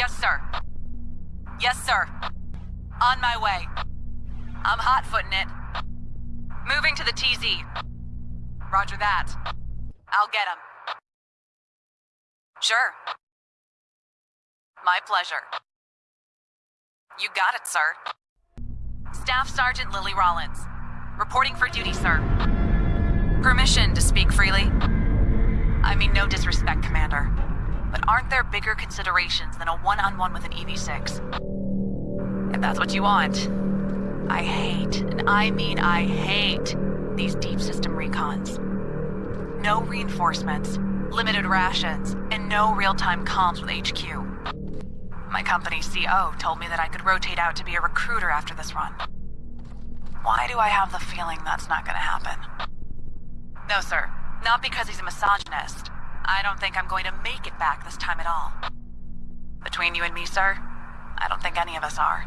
Yes, sir. Yes, sir. On my way. I'm hot-footing it. Moving to the TZ. Roger that. I'll get him. Sure. My pleasure. You got it, sir. Staff Sergeant Lily Rollins. Reporting for duty, sir. Permission to speak freely? I mean no disrespect, Commander. There bigger considerations than a one-on-one with an EV-6? If that's what you want. I hate, and I mean I hate, these deep system recons. No reinforcements, limited rations, and no real-time comms with HQ. My company's CO told me that I could rotate out to be a recruiter after this run. Why do I have the feeling that's not gonna happen? No, sir. Not because he's a misogynist. I don't think I'm going to make it back this time at all. Between you and me, sir, I don't think any of us are.